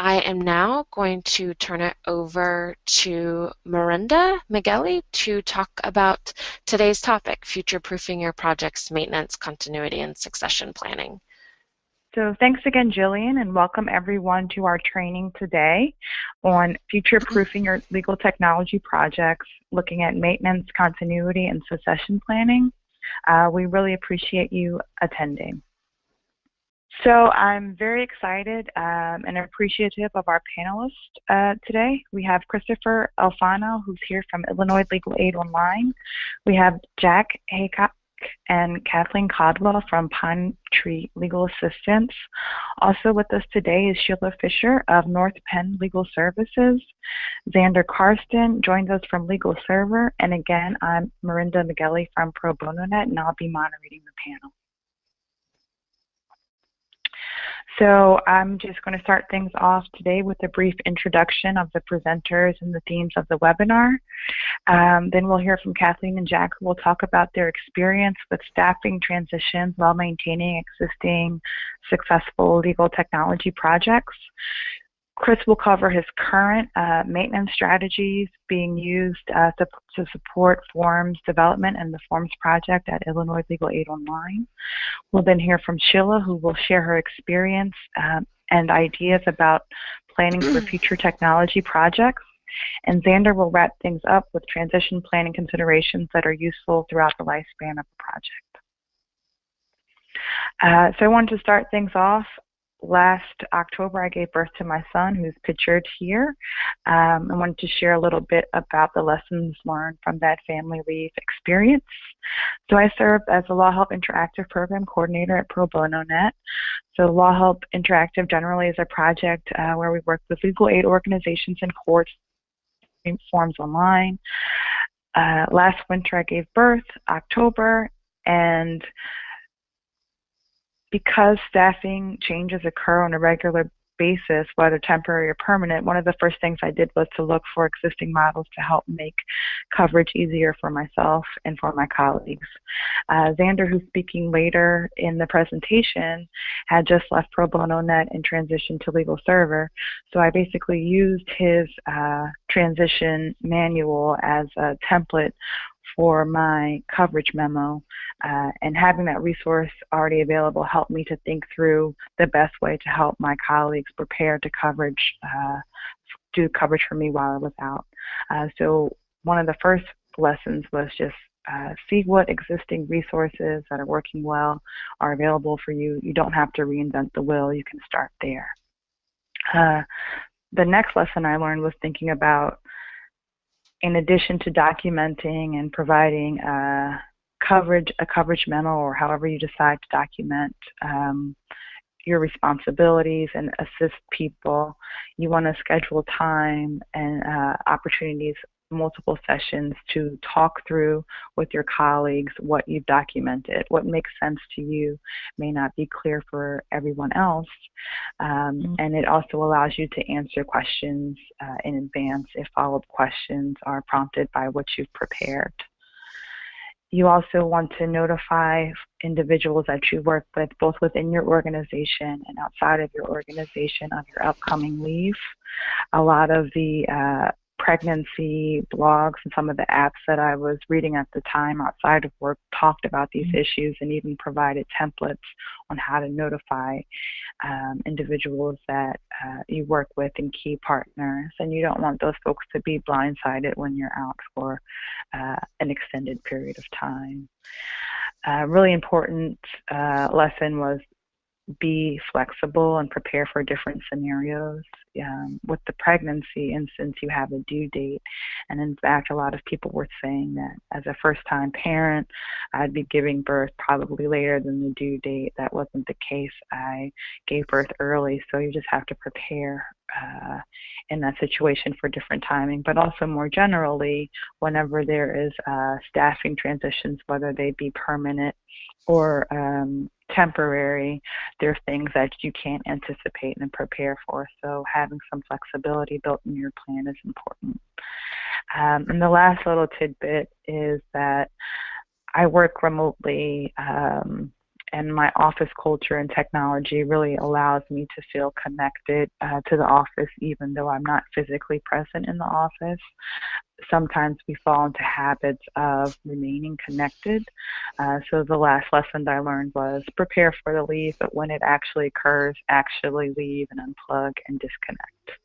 I am now going to turn it over to Miranda Migueli to talk about today's topic, future-proofing your project's maintenance, continuity, and succession planning. So thanks again, Jillian, and welcome everyone to our training today on future-proofing your legal technology projects, looking at maintenance, continuity, and succession planning. Uh, we really appreciate you attending. So I'm very excited um, and appreciative of our panelists uh, today. We have Christopher Alfano, who's here from Illinois Legal Aid Online. We have Jack Haycock and Kathleen Caldwell from Pine Tree Legal Assistance. Also with us today is Sheila Fisher of North Penn Legal Services. Xander Karsten joins us from Legal Server. And again, I'm Miranda Migueli from Pro Bono Net, and I'll be moderating the panel. So I'm just going to start things off today with a brief introduction of the presenters and the themes of the webinar. Um, then we'll hear from Kathleen and Jack who will talk about their experience with staffing transitions while maintaining existing successful legal technology projects. Chris will cover his current uh, maintenance strategies being used uh, to, to, support forms development and the forms project at Illinois Legal Aid Online. We'll then hear from Sheila, who will share her experience um, and ideas about planning for future technology projects. And Xander will wrap things up with transition planning considerations that are useful throughout the lifespan of the project. Uh, so I wanted to start things off last October, I gave birth to my son, who's pictured here. Um, I wanted to share a little bit about the lessons learned from that family leave experience. So I serve as a Law Help Interactive Program Coordinator at Pro Bono Net. So Law Help Interactive generally is a project uh, where we work with legal aid organizations and courts forms online. Uh, last winter I gave birth, October, and because staffing changes occur on a regular basis, whether temporary or permanent, one of the first things I did was to look for existing models to help make coverage easier for myself and for my colleagues. Uh, Xander, who's speaking later in the presentation, had just left Pro Bono Net and transitioned to Legal Server. So I basically used his uh, transition manual as a template for my coverage memo. Uh, and having that resource already available helped me to think through the best way to help my colleagues prepare to coverage, uh, do coverage for me while I was out. Uh, so one of the first lessons was just uh, see what existing resources that are working well are available for you. You don't have to reinvent the wheel. You can start there. Uh, the next lesson I learned was thinking about in addition to documenting and providing uh, coverage, a coverage memo, or however you decide to document um, your responsibilities and assist people, you want to schedule time and uh, opportunities multiple sessions to talk through with your colleagues what you've documented. What makes sense to you may not be clear for everyone else. Um, mm-hmm. And it also allows you to answer questions uh, in advance if follow up questions are prompted by what you've prepared. You also want to notify individuals that you work with, both within your organization and outside of your organization, of your upcoming leave. A lot of the uh, pregnancy blogs and some of the apps that I was reading at the time outside of work talked about these mm-hmm. issues and even provided templates on how to notify um, individuals that uh, you work with and key partners. And you don't want those folks to be blindsided when you're out for uh, an extended period of time. A uh, really important uh, lesson was be flexible and prepare for different scenarios. Um, with the pregnancy instance, you have a due date. And in fact, a lot of people were saying that as a first time parent, I'd be giving birth probably later than the due date. That wasn't the case. I gave birth early, so you just have to prepare uh, in that situation for different timing, but also more generally, whenever there is uh, staffing transitions, whether they be permanent or um, temporary, there are things that you can't anticipate and prepare for. So having some flexibility built in your plan is important. Um, and the last little tidbit is that I work remotely um, and my office culture and technology really allows me to feel connected uh, to the office even though I'm not physically present in the office. Sometimes we fall into habits of remaining connected. Uh, so the last lesson I learned was prepare for the leave, but when it actually occurs, actually leave and unplug and disconnect.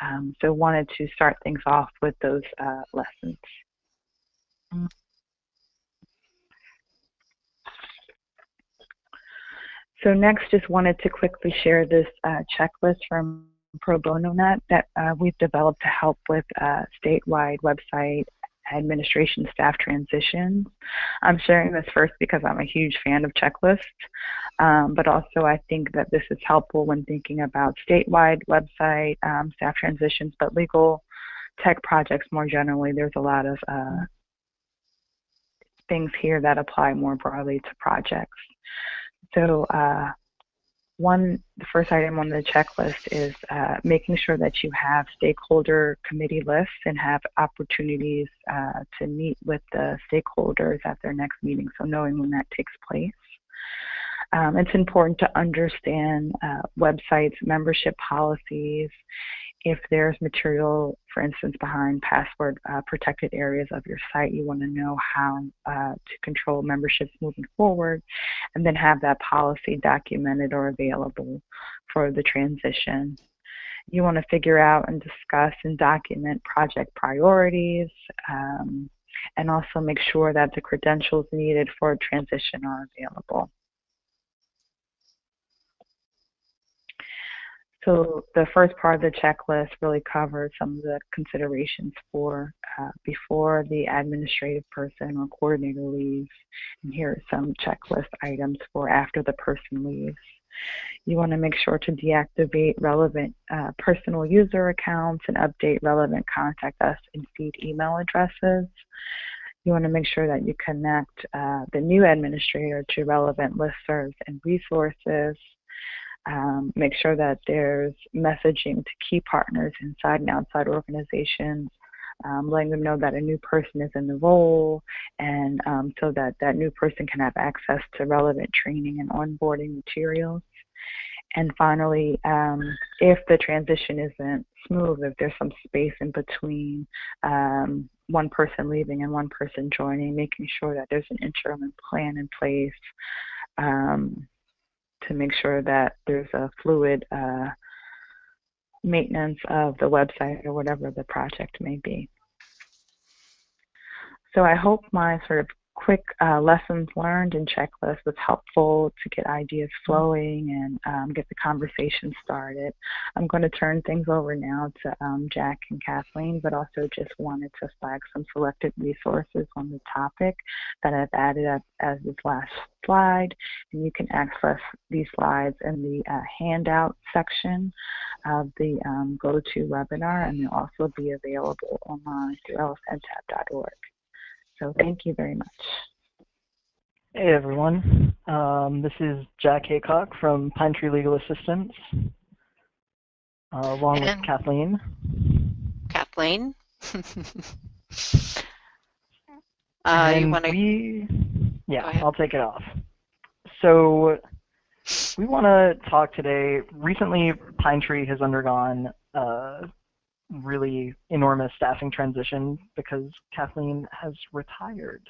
Um, so wanted to start things off with those uh, lessons. So next, just wanted to quickly share this uh, checklist from Pro Bono Net that uh, we've developed to help with uh, statewide website administration staff transitions. I'm sharing this first because I'm a huge fan of checklists, um, but also I think that this is helpful when thinking about statewide website um, staff transitions, but legal tech projects more generally. There's a lot of uh, things here that apply more broadly to projects. So uh, one, the first item on the checklist is uh, making sure that you have stakeholder committee lists and have opportunities uh, to meet with the stakeholders at their next meeting, so knowing when that takes place. Um, it's important to understand uh, websites, membership policies, if there's material, for instance, behind password uh, protected areas of your site, you want to know how uh, to control memberships moving forward, and then have that policy documented or available for the transition. You want to figure out and discuss and document project priorities, um, and also make sure that the credentials needed for transition are available. So the first part of the checklist really covers some of the considerations for uh, before the administrative person or coordinator leaves. And here are some checklist items for after the person leaves. You want to make sure to deactivate relevant uh, personal user accounts and update relevant contact us and feed email addresses. You want to make sure that you connect uh, the new administrator to relevant listservs and resources um, make sure that there's messaging to key partners inside and outside organizations, um, letting them know that a new person is in the role, and um, so that that new person can have access to relevant training and onboarding materials. And finally, um, if the transition isn't smooth, if there's some space in between um, one person leaving and one person joining, making sure that there's an interim plan in place um, to make sure that there's a fluid uh, maintenance of the website or whatever the project may be. So I hope my sort of quick uh, lessons learned and checklist was helpful to get ideas flowing and um, get the conversation started. I'm going to turn things over now to um, Jack and Kathleen, but also just wanted to flag some selected resources on the topic that I've added up as this last slide. And you can access these slides in the uh, handout section of the um, GoToWebinar, and they'll also be available online through lsntap.org. So thank you very much. Hey everyone, um, this is Jack Haycock from Pine Tree Legal Assistance, uh, along and with Kathleen. Kathleen. uh, you want to? Yeah, I'll take it off. So we want to talk today. Recently, Pine Tree has undergone uh, really enormous staffing transition because Kathleen has retired,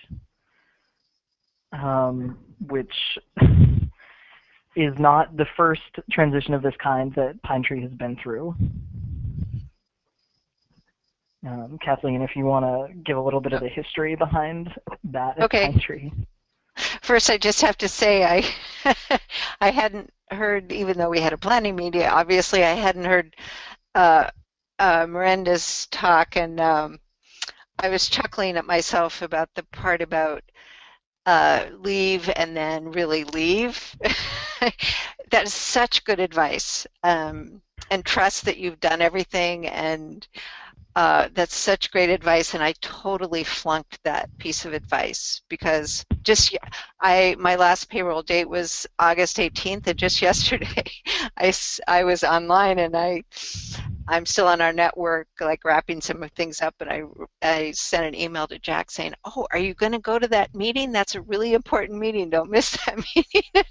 um, which is not the first transition of this kind that Pine Tree has been through. Um, Kathleen, if you want to give a little bit of the history behind that okay. Pine Tree. First, I just have to say I I hadn't heard, even though we had a planning meeting, obviously I hadn't heard uh, uh, Miranda's talk, and um, I was chuckling at myself about the part about uh, leave and then really leave. that is such good advice. Um, and trust that you've done everything and uh, that's such great advice and I totally flunked that piece of advice because just I my last payroll date was August 18th and just yesterday I, I was online and I I'm still on our network, like wrapping some of things up, and I I sent an email to Jack saying, "Oh, are you going to go to that meeting? That's a really important meeting. Don't miss that meeting."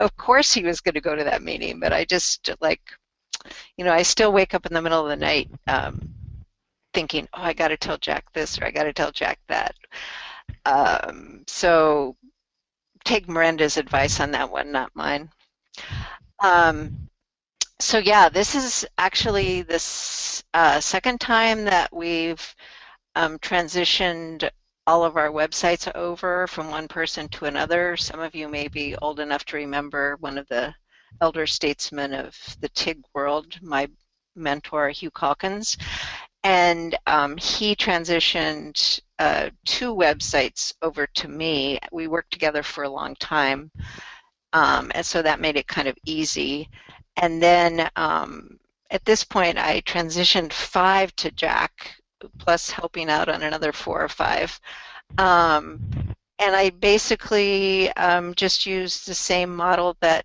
of course, he was going to go to that meeting, but I just like, you know, I still wake up in the middle of the night um, thinking, "Oh, I got to tell Jack this or I got to tell Jack that." Um, so take Miranda's advice on that one, not mine. Um, so yeah, this is actually the uh, second time that we've um, transitioned all of our websites over from one person to another. Some of you may be old enough to remember one of the elder statesmen of the TIG world, my mentor, Hugh Calkins. And um, he transitioned uh, two websites over to me. We worked together for a long time. Um, and so that made it kind of easy. And then um, at this point, I transitioned five to Jack, plus helping out on another four or five. Um, and I basically um, just used the same model that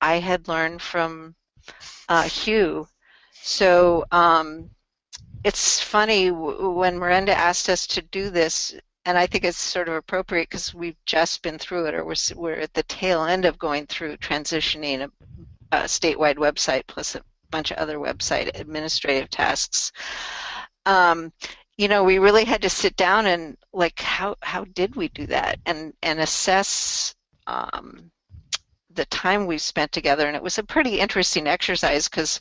I had learned from uh, Hugh. So um, it's funny when Miranda asked us to do this, and I think it's sort of appropriate because we've just been through it, or we're, we're at the tail end of going through transitioning a a statewide website plus a bunch of other website administrative tasks. Um, you know, we really had to sit down and like, how how did we do that, and and assess um, the time we spent together. And it was a pretty interesting exercise because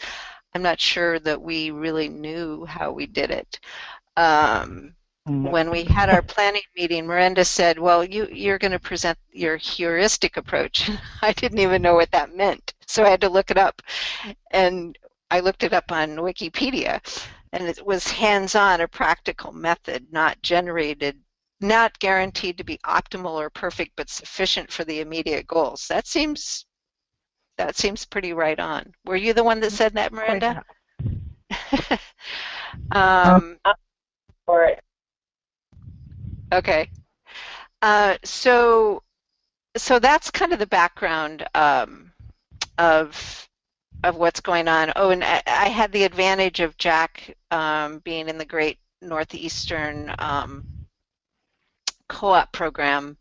I'm not sure that we really knew how we did it. Um, when we had our planning meeting, Miranda said, well, you, you're going to present your heuristic approach. I didn't even know what that meant, so I had to look it up. And I looked it up on Wikipedia, and it was hands-on, a practical method, not generated, not guaranteed to be optimal or perfect, but sufficient for the immediate goals. That seems, that seems pretty right on. Were you the one that said that, Miranda? um, um, or Okay. Uh, so, so that's kind of the background um, of of what's going on. Oh, and I, I had the advantage of Jack um, being in the Great Northeastern um, Co-op program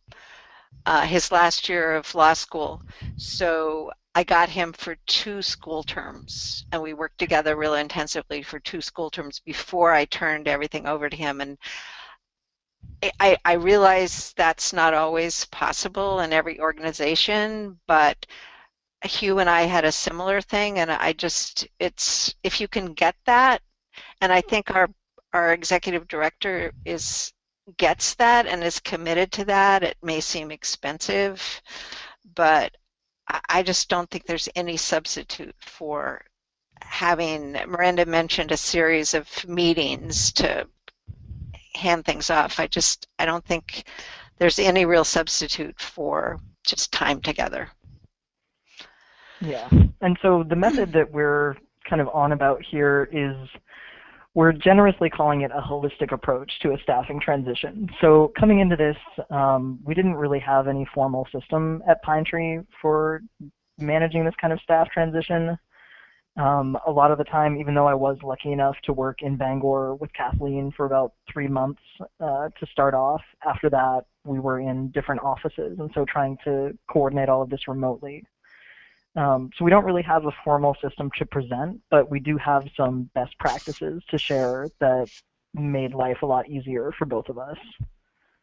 uh, his last year of law school. So I got him for two school terms, and we worked together really intensively for two school terms before I turned everything over to him. And I, I realize that's not always possible in every organization, but Hugh and I had a similar thing, and I just, it's, if you can get that, and I think our, our executive director is, gets that and is committed to that, it may seem expensive, but I just don't think there's any substitute for having, Miranda mentioned a series of meetings to hand things off. I just I don't think there's any real substitute for just time together. Yeah, and so the method that we're kind of on about here is we're generously calling it a holistic approach to a staffing transition. So coming into this, um, we didn't really have any formal system at Pine Tree for managing this kind of staff transition. Um, a lot of the time, even though I was lucky enough to work in Bangor with Kathleen for about three months uh, to start off, after that we were in different offices, and so trying to coordinate all of this remotely. Um, so we don't really have a formal system to present, but we do have some best practices to share that made life a lot easier for both of us.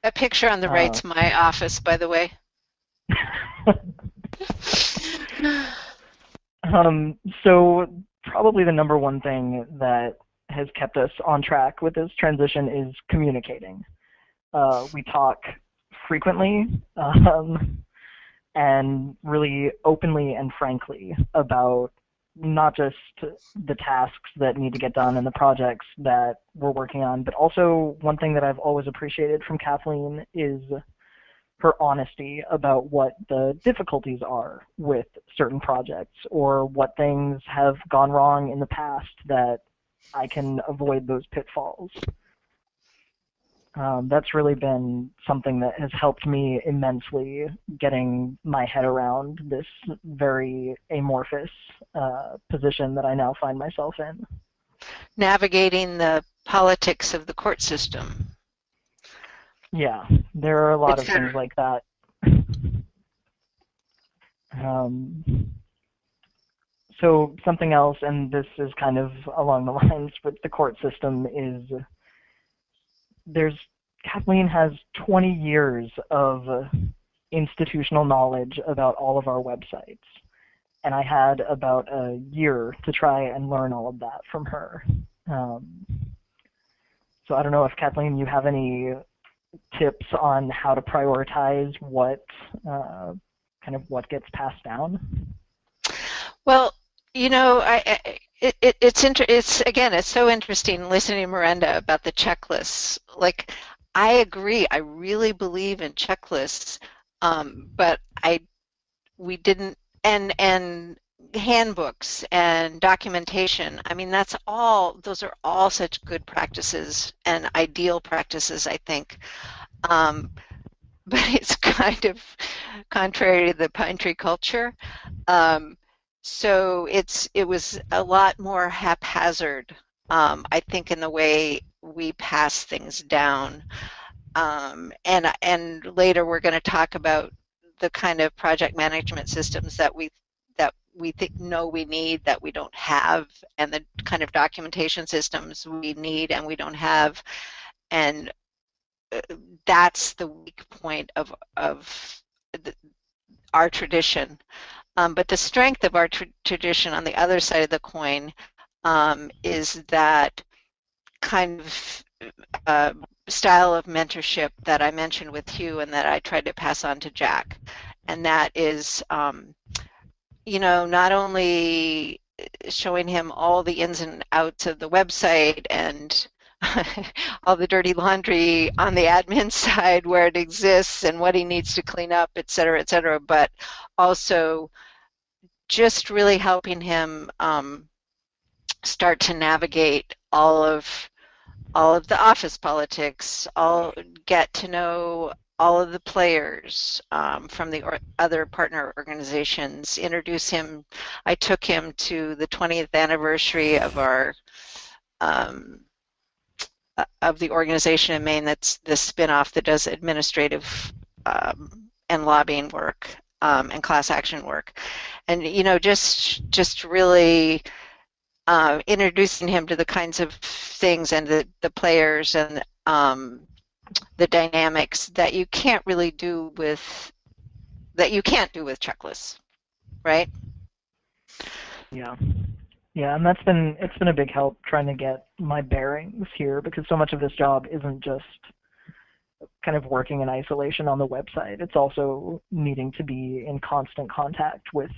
That picture on the right's uh, my office, by the way. Um, so probably the number one thing that has kept us on track with this transition is communicating. Uh, we talk frequently um, and really openly and frankly about not just the tasks that need to get done and the projects that we're working on, but also one thing that I've always appreciated from Kathleen is her honesty about what the difficulties are with certain projects or what things have gone wrong in the past that I can avoid those pitfalls. Um, that's really been something that has helped me immensely getting my head around this very amorphous uh, position that I now find myself in. navigating the politics of the court system. Yeah, there are a lot it's of things like that. Um, so something else, and this is kind of along the lines with the court system, is there's Kathleen has 20 years of institutional knowledge about all of our websites. And I had about a year to try and learn all of that from her. Um, so I don't know if Kathleen, you have any tips on how to prioritize what uh, kind of what gets passed down? Well, you know, I, it, it, it's inter- it's again, it's so interesting listening to Miranda about the checklists. Like, I agree. I really believe in checklists, um, but I we didn't and and handbooks and documentation. I mean, that's all. Those are all such good practices and ideal practices. I think. Um, but it's kind of contrary to the pine tree culture. Um, so it's it was a lot more haphazard, um, I think, in the way we pass things down. Um, and and later we're going to talk about the kind of project management systems that we we think know we need that we don't have, and the kind of documentation systems we need and we don't have, and uh, that's the weak point of of the, our tradition. Um, but the strength of our tra tradition on the other side of the coin um, is that kind of uh, style of mentorship that I mentioned with Hugh and that I tried to pass on to Jack. And that is, um, you know, not only showing him all the ins and outs of the website and all the dirty laundry on the admin side where it exists and what he needs to clean up, et cetera, et cetera, but also just really helping him um, start to navigate all of all of the office politics, all get to know all of the players um, from the other partner organizations, introduce him. I took him to the 20th anniversary of our um, uh, of the organization in Maine that's the spinoff that does administrative um, and lobbying work um, and class action work, and you know just just really uh, introducing him to the kinds of things and the the players and um, the dynamics that you can't really do with that you can't do with checklists, right? Yeah. Yeah, and that's been it's been a big help trying to get my bearings here because so much of this job isn't just kind of working in isolation on the website. It's also needing to be in constant contact with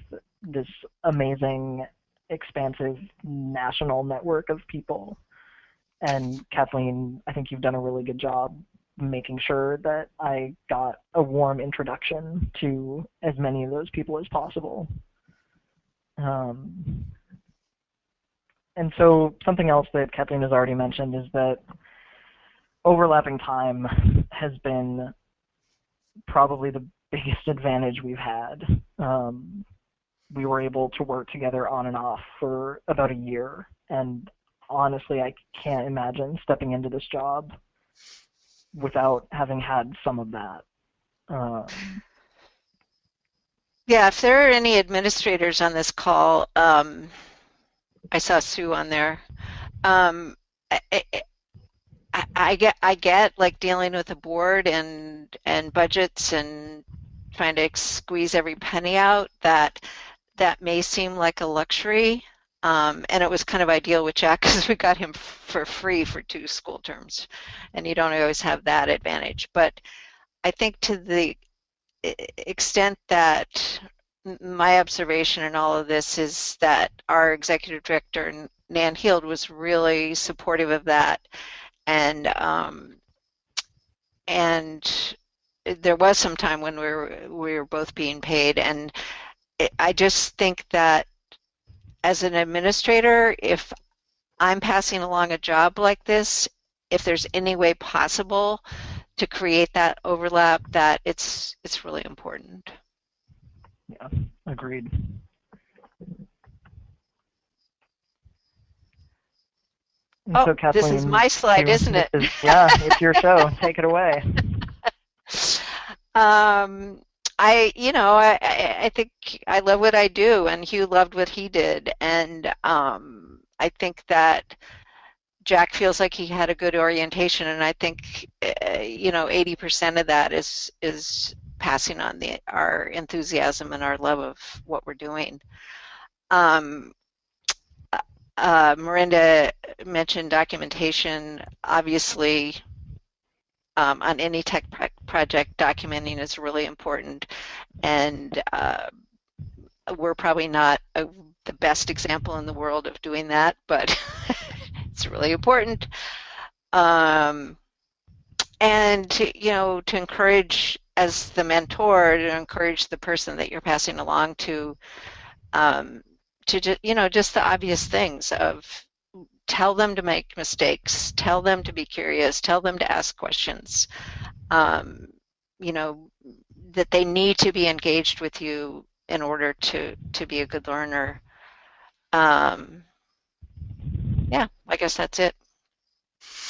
this amazing, expansive national network of people. And Kathleen, I think you've done a really good job making sure that I got a warm introduction to as many of those people as possible. Um, and so something else that Kathleen has already mentioned is that overlapping time has been probably the biggest advantage we've had. Um, we were able to work together on and off for about a year, and honestly, I can't imagine stepping into this job without having had some of that. Um, yeah, if there are any administrators on this call, um, I saw Sue on there. Um, I, I, I, get I get like dealing with a board and and budgets and trying to squeeze every penny out. That that may seem like a luxury, um, and it was kind of ideal with Jack because we got him for free for two school terms, and you don't always have that advantage. But I think to the extent that my observation in all of this is that our executive director Nan Heald was really supportive of that, and um, and there was some time when we were we were both being paid, and it, I just think that as an administrator, if I'm passing along a job like this, if there's any way possible to create that overlap, that it's it's really important. Yeah, agreed. oh, so Kathleen, this is my slide, isn't it? Is, yeah, it's your show. Take it away. Um, I, you know, I, I think I love what I do, and Hugh loved what he did, and um, I think that Jack feels like he had a good orientation, and I think, uh, you know, 80% of that is is passing on the our enthusiasm and our love of what we're doing. Um, uh, Miranda mentioned documentation. Obviously, um, on any tech project, documenting is really important, and uh, we're probably not a, the best example in the world of doing that, but it's really important. Um, and to, you know, to encourage as the mentor, to encourage the person that you're passing along to, um, to just, you know, just the obvious things of tell them to make mistakes, tell them to be curious, tell them to ask questions. Um, you know, that they need to be engaged with you in order to, to be a good learner. Um, yeah, I guess that's it.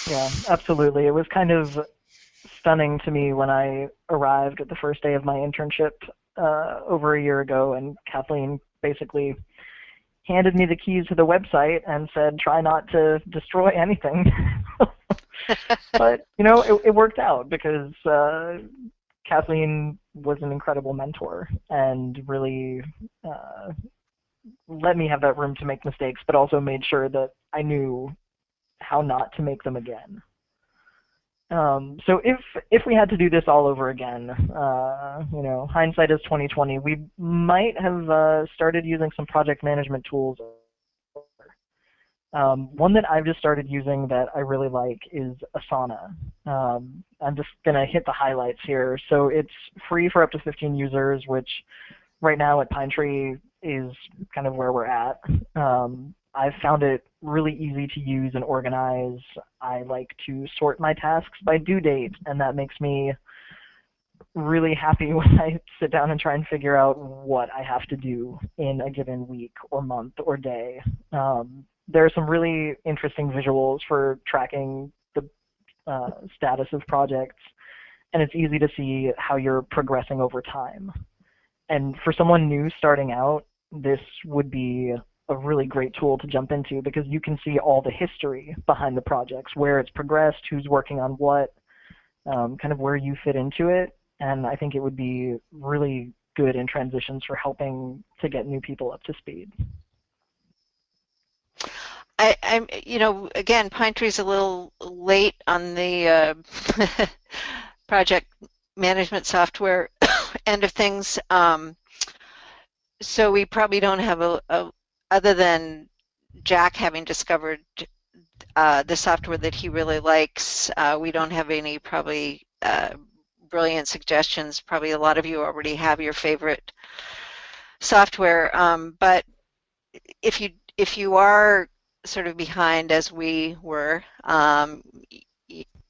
Yeah, absolutely. It was kind of stunning to me when I arrived at the first day of my internship uh, over a year ago, and Kathleen basically handed me the keys to the website and said, try not to destroy anything. but, you know, it, it worked out because uh, Kathleen was an incredible mentor and really uh, let me have that room to make mistakes, but also made sure that I knew how not to make them again. Um, so if if we had to do this all over again, uh, you know, hindsight is 2020. We might have uh, started using some project management tools. Um, one that I've just started using that I really like is Asana. Um, I'm just gonna hit the highlights here. So it's free for up to 15 users, which right now at Pine Tree is kind of where we're at. Um, I've found it really easy to use and organize. I like to sort my tasks by due date, and that makes me really happy when I sit down and try and figure out what I have to do in a given week or month or day. Um, there are some really interesting visuals for tracking the uh, status of projects, and it's easy to see how you're progressing over time. And for someone new starting out, this would be a really great tool to jump into because you can see all the history behind the projects, where it's progressed, who's working on what, um, kind of where you fit into it. And I think it would be really good in transitions for helping to get new people up to speed. I, am you know, again, Pinetree's a little late on the uh, project management software end of things. Um, so we probably don't have a, a, other than Jack having discovered uh, the software that he really likes, uh, we don't have any probably uh, brilliant suggestions. Probably a lot of you already have your favorite software, um, but if you if you are sort of behind as we were, um,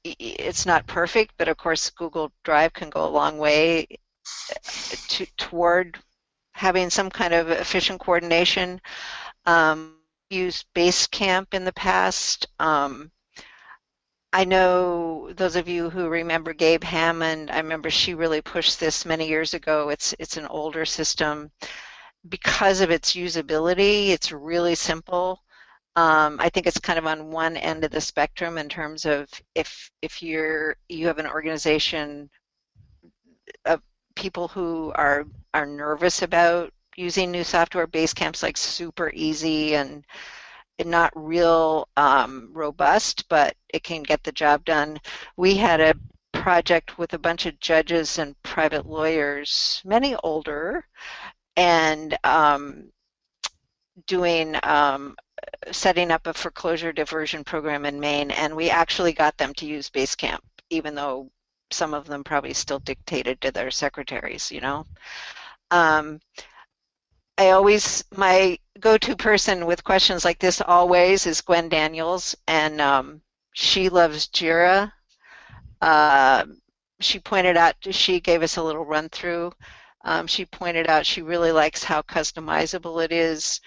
it's not perfect, but of course Google Drive can go a long way uh, to, toward having some kind of efficient coordination. Um, used Basecamp in the past. Um, I know those of you who remember Gabe Hammond, I remember she really pushed this many years ago. It's, it's an older system. Because of its usability, it's really simple. Um, I think it's kind of on one end of the spectrum in terms of if if you're you have an organization of people who are are nervous about using new software. Basecamp's like super easy and not real um, robust, but it can get the job done. We had a project with a bunch of judges and private lawyers, many older, and um, doing um, setting up a foreclosure diversion program in Maine, and we actually got them to use Basecamp, even though some of them probably still dictated to their secretaries, you know. Um, I always, my go-to person with questions like this always is Gwen Daniels, and um, she loves Jira. Uh, she pointed out, she gave us a little run through. Um, she pointed out she really likes how customizable it is,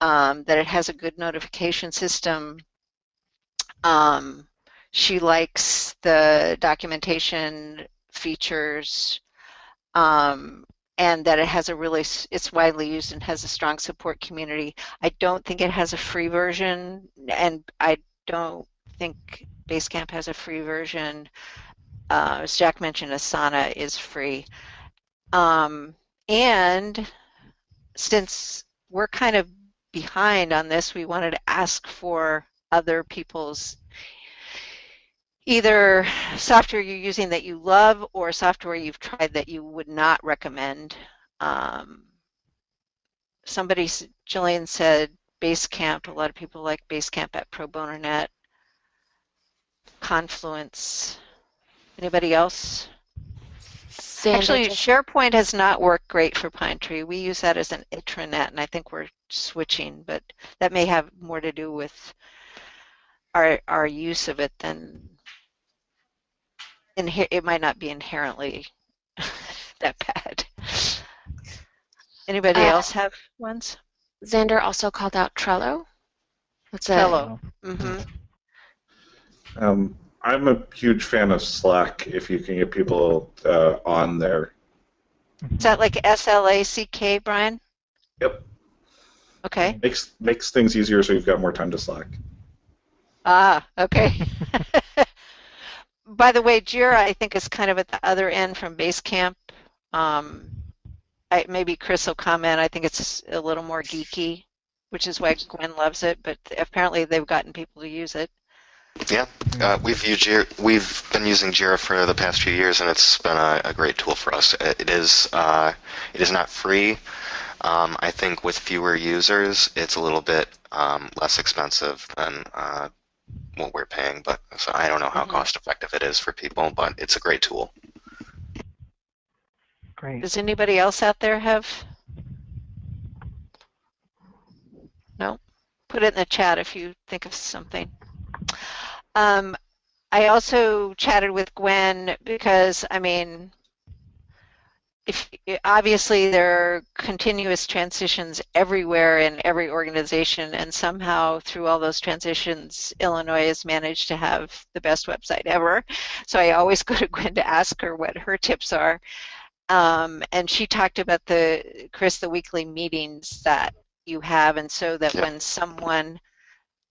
um, that it has a good notification system, Um, she likes the documentation features um, and that it has a really, it's widely used and has a strong support community. I don't think it has a free version and I don't think Basecamp has a free version. Uh, as Jack mentioned, Asana is free. Um, and since we're kind of behind on this, we wanted to ask for other people's either software you're using that you love or software you've tried that you would not recommend. Um, somebody, Jillian said Basecamp. A lot of people like Basecamp at Pro Bono Net. Confluence. Anybody else? Actually, SharePoint has not worked great for Pine Tree. We use that as an intranet, and I think we're switching, but that may have more to do with our our use of it than it might not be inherently that bad. Anybody uh, else have ones? Xander also called out Trello. What's that? Trello. Mm-hmm. Um, I'm a huge fan of Slack. If you can get people uh, on there. Is that like S L A C K, Brian? Yep. Okay. Makes makes things easier, so you've got more time to Slack. Ah, okay. by the way, Jira, I think, is kind of at the other end from Basecamp. Um, I, maybe Chris will comment. I think it's a little more geeky, which is why Gwen loves it. But apparently, they've gotten people to use it. Yeah, uh, we've used Jira, we've been using Jira for the past few years, and it's been a, a great tool for us. It is uh, it is not free. Um, I think with fewer users, it's a little bit um, less expensive than uh, what we're paying, but so I don't know how mm-hmm. cost effective it is for people, but it's a great tool. Great. Does anybody else out there have? No? Put it in the chat if you think of something. Um, I also chatted with Gwen because, I mean, if obviously there are continuous transitions everywhere in every organization and somehow through all those transitions illinois has managed to have the best website ever. So i always go to gwen to ask her what her tips are. Um, and she talked about the chris the weekly meetings that you have and so that when someone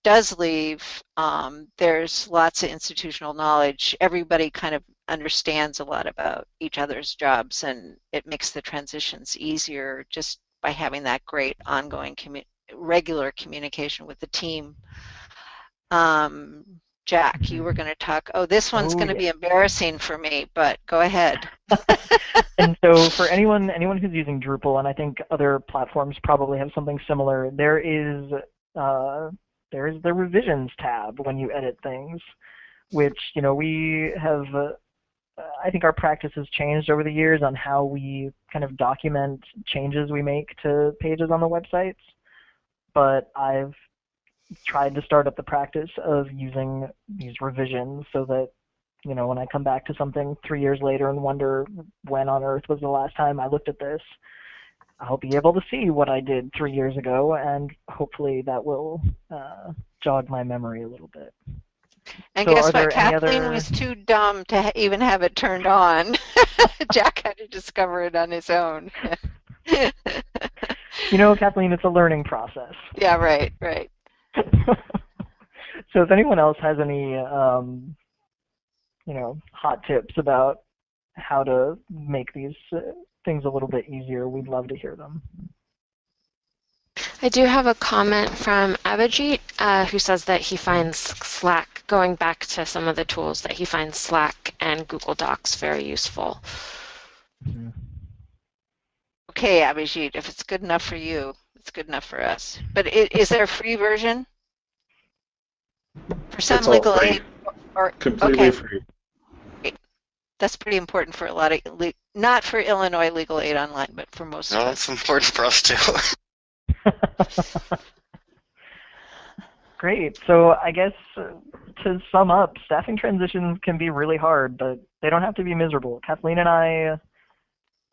does leave um, there's lots of institutional knowledge. Everybody kind of understands a lot about each other's jobs and it makes the transitions easier just by having that great ongoing commu regular communication with the team. Um, Jack, you were mm-hmm. going to talk. Oh, this one's oh, going to yeah. be embarrassing for me, but go ahead. and so, for anyone anyone who's using Drupal, and I think other platforms probably have something similar, there is uh, there is the revisions tab when you edit things, which you know we have uh, I think our practice has changed over the years on how we kind of document changes we make to pages on the websites. But I've tried to start up the practice of using these revisions so that, you know, when I come back to something three years later and wonder when on earth was the last time I looked at this, I'll be able to see what I did three years ago, and hopefully that will uh, jog my memory a little bit. And so guess what? Kathleen other... was too dumb to ha even have it turned on. Jack had to discover it on his own. you know, Kathleen, it's a learning process. Yeah, right, right. so if anyone else has any, um, you know, hot tips about how to make these uh, things a little bit easier, we'd love to hear them. I do have a comment from Abhijit uh, who says that he finds Slack, going back to some of the tools, that he finds Slack and Google Docs very useful. Mm-hmm. Okay, Abhijit, if it's good enough for you, it's good enough for us. But it, is there a free version? For some it's legal aid? Or, Completely okay. free. That's pretty important for a lot of, not for Illinois Legal Aid Online, but for most no, of us. No, it's important for us too. Great. So I guess uh, to sum up, staffing transitions can be really hard, but they don't have to be miserable. Kathleen and I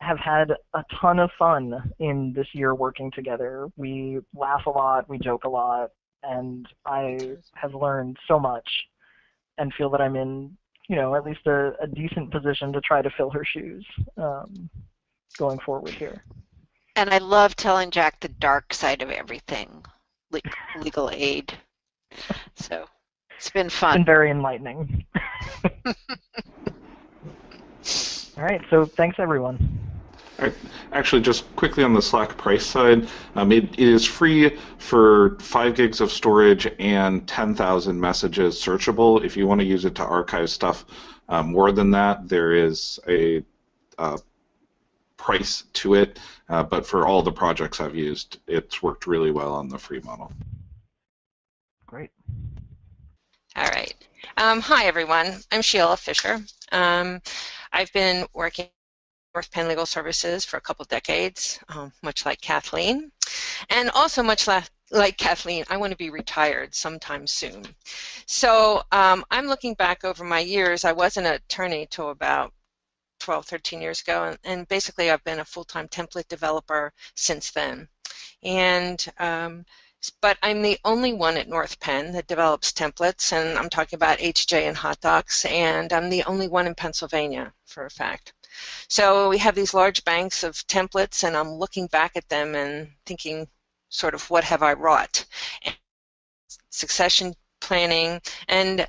have had a ton of fun in this year working together. We laugh a lot, we joke a lot, and I have learned so much and feel that I'm in, you know, at least a, a decent position to try to fill her shoes um, going forward here. And I love telling Jack the dark side of everything, le legal aid. So it's been fun. It's been very enlightening. All right, so thanks everyone. Actually, just quickly on the Slack price side, um, it, it is free for 5 gigs of storage and 10,000 messages searchable. If you want to use it to archive stuff um, more than that, there is a uh, price to it. Uh, but for all the projects I've used, it's worked really well on the free model. Great. All right. Um, hi, everyone. I'm Sheila Fisher. Um, I've been working North Penn Legal Services for a couple decades, um, much like Kathleen. And also much like, like Kathleen, I want to be retired sometime soon. So um, I'm looking back over my years. I was an attorney till about 12, 13 years ago, and, and basically I've been a full-time template developer since then. And um, but I'm the only one at North Penn that develops templates, and I'm talking about A2J and HotDocs, and I'm the only one in Pennsylvania, for a fact. So we have these large banks of templates, and I'm looking back at them and thinking, sort of, what have I wrought? And succession planning, and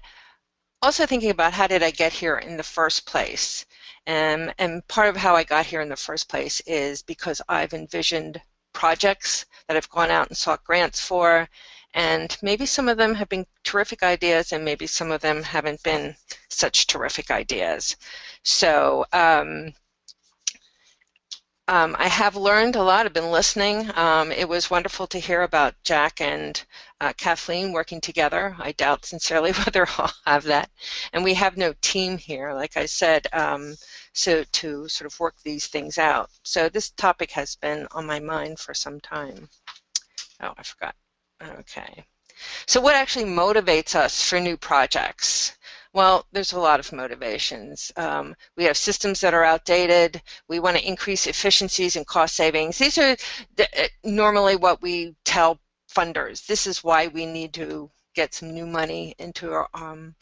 also thinking about how did I get here in the first place? And, and part of how I got here in the first place is because I've envisioned projects that I've gone out and sought grants for, and maybe some of them have been terrific ideas and maybe some of them haven't been such terrific ideas. So um, um, I have learned a lot. I've been listening. Um, it was wonderful to hear about Jack and uh, Kathleen working together. I doubt sincerely whether I'll have that. And we have no team here, like I said. Um, so to sort of work these things out. So this topic has been on my mind for some time. Oh, I forgot. Okay. So what actually motivates us for new projects? Well, there's a lot of motivations. Um, we have systems that are outdated. We want to increase efficiencies and cost savings. These are the, uh, normally what we tell funders. This is why we need to get some new money into our, um,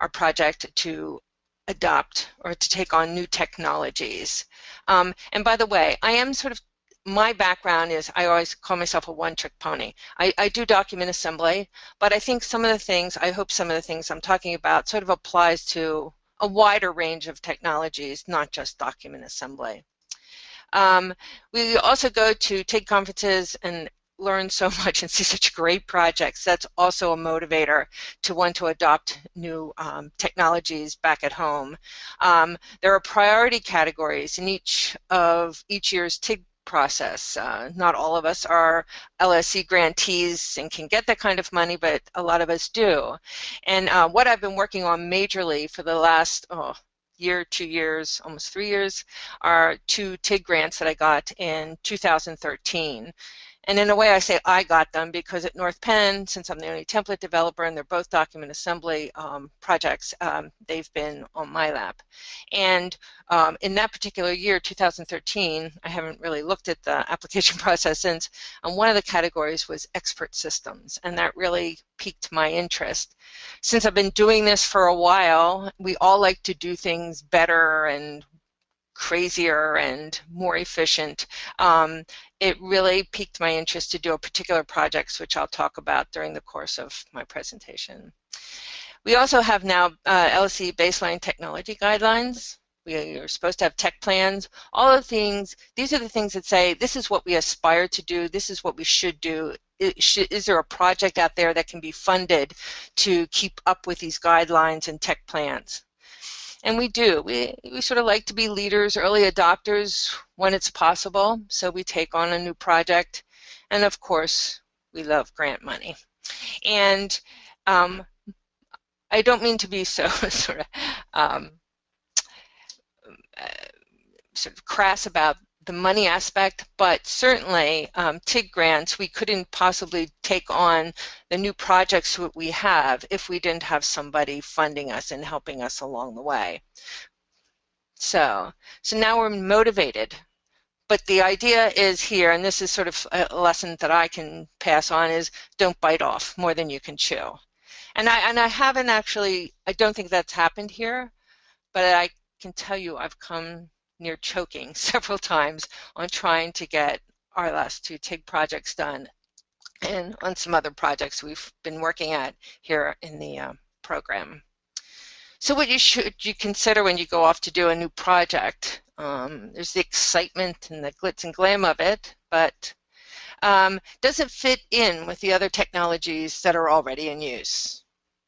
our project to adopt or to take on new technologies. Um, and by the way, I am sort of, my background is I always call myself a one-trick pony. I, I do document assembly, but I think some of the things, I hope some of the things I'm talking about sort of applies to a wider range of technologies, not just document assembly. Um, we also go to TIG conferences and learn so much and see such great projects, that's also a motivator to want to adopt new um, technologies back at home. Um, there are priority categories in each of each year's TIG process. Uh, not all of us are LSC grantees and can get that kind of money, but a lot of us do. And uh, what I've been working on majorly for the last oh, year, two years, almost three years, are two TIG grants that I got in 2013. And in a way, I say I got them because at North Penn, since I'm the only template developer and they're both document assembly um, projects, um, they've been on my lap. And um, in that particular year, 2013, I haven't really looked at the application process since, and one of the categories was expert systems, and that really piqued my interest. Since I've been doing this for a while, we all like to do things better and crazier and more efficient. Um, it really piqued my interest to do a particular project, which I'll talk about during the course of my presentation. We also have now uh, LSC baseline technology guidelines. We are supposed to have tech plans. All the things, these are the things that say this is what we aspire to do, this is what we should do. Is there a project out there that can be funded to keep up with these guidelines and tech plans? And we do. We, we sort of like to be leaders, early adopters when it's possible. So we take on a new project. And of course, we love grant money. And um, I don't mean to be so sort of um, uh, sort of crass about the money aspect, but certainly um, TIG grants, we couldn't possibly take on the new projects that we have if we didn't have somebody funding us and helping us along the way. So, so now we're motivated, but the idea is here, and this is sort of a lesson that I can pass on, is don't bite off more than you can chew. And I, and I haven't actually, I don't think that's happened here, but I can tell you I've come near choking several times on trying to get our last two TIG projects done and on some other projects we've been working at here in the uh, program. So what you should you consider when you go off to do a new project? Um, there's the excitement and the glitz and glam of it, but um, does it fit in with the other technologies that are already in use?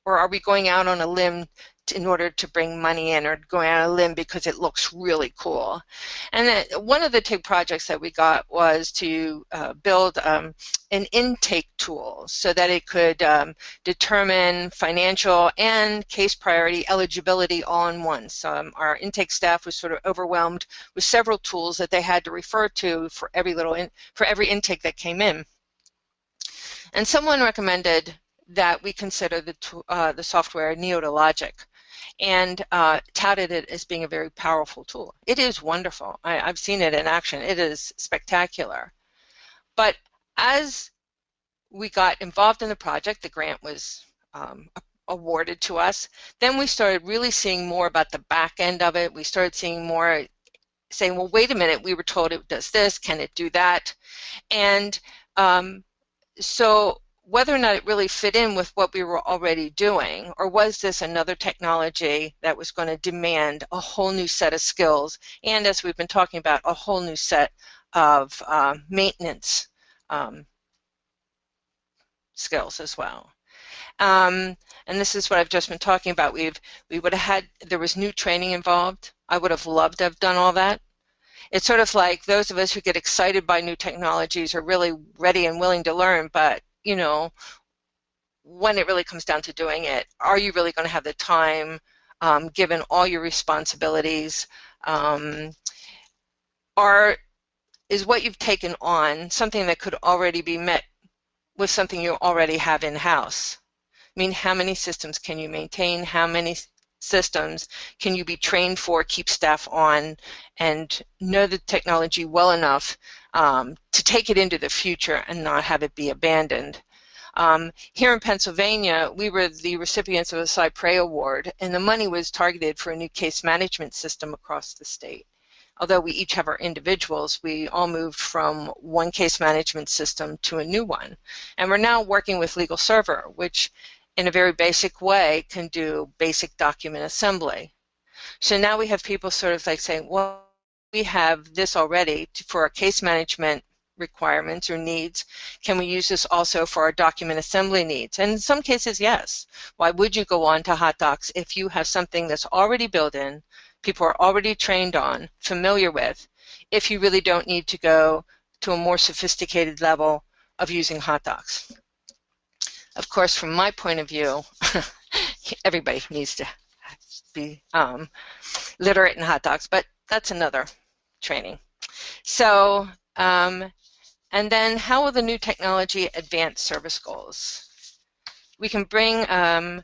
Or are we going out on a limb in order to bring money in or going on a limb because it looks really cool. And one of the TIG projects that we got was to uh, build um, an intake tool so that it could um, determine financial and case priority eligibility all in one. So um, our intake staff was sort of overwhelmed with several tools that they had to refer to for every little in, for every intake that came in. And someone recommended that we consider the, uh, the software Neota Logic and uh, touted it as being a very powerful tool. It is wonderful. I, I've seen it in action. It is spectacular. But as we got involved in the project, the grant was um, awarded to us, then we started really seeing more about the back end of it. We started seeing more saying, well, wait a minute, we were told it does this, can it do that? And um, so whether or not it really fit in with what we were already doing, or was this another technology that was going to demand a whole new set of skills, and as we've been talking about, a whole new set of uh, maintenance um, skills as well. Um, and this is what I've just been talking about. We've we would have had there was new training involved. I would have loved to have done all that. It's sort of like those of us who get excited by new technologies are really ready and willing to learn, but you know, when it really comes down to doing it, are you really going to have the time um, given all your responsibilities? Um, are is what you've taken on something that could already be met with something you already have in-house? I mean, how many systems can you maintain? How many systems can you be trained for, keep staff on, and know the technology well enough um, to take it into the future and not have it be abandoned. Um, here in Pennsylvania, we were the recipients of a cy pres Award, and the money was targeted for a new case management system across the state. Although we each have our individuals, we all moved from one case management system to a new one. And we're now working with Legal Server, which in a very basic way can do basic document assembly. So now we have people sort of like saying, well, we have this already for our case management requirements or needs. Can we use this also for our document assembly needs? And in some cases, yes. Why would you go on to HotDocs if you have something that's already built in, people are already trained on, familiar with, if you really don't need to go to a more sophisticated level of using HotDocs? Of course, from my point of view, everybody needs to be um, literate in HotDocs, but that's another training. So, um, and then how will the new technology advance service goals? We can bring um,